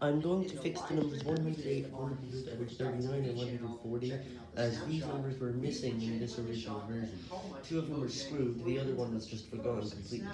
I'm going to fix the numbers 108, 139, and 140, as these numbers were missing in this original version. Two of them were screwed, the other one was just forgotten completely.